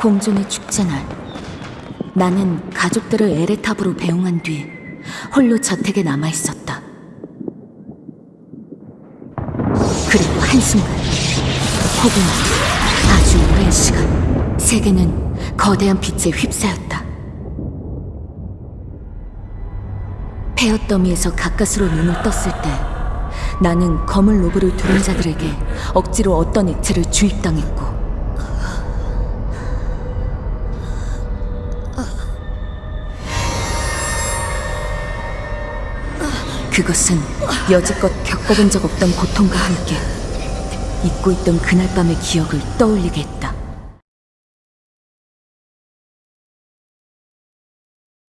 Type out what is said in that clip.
공존의 축제날 나는 가족들을 에레탑으로 배웅한 뒤 홀로 저택에 남아 있었다. 그리고 한순간 혹은 아주 오랜 시간 세계는 거대한 빛에 휩싸였다. 폐허 더미에서 가까스로 눈을 떴을 때 나는 검은 로브를 두른 자들에게 억지로 어떤 액체를 주입당했고 그것은 여지껏 겪어본 적 없던 고통과 함께 잊고 있던 그날 밤의 기억을 떠올리게 했다.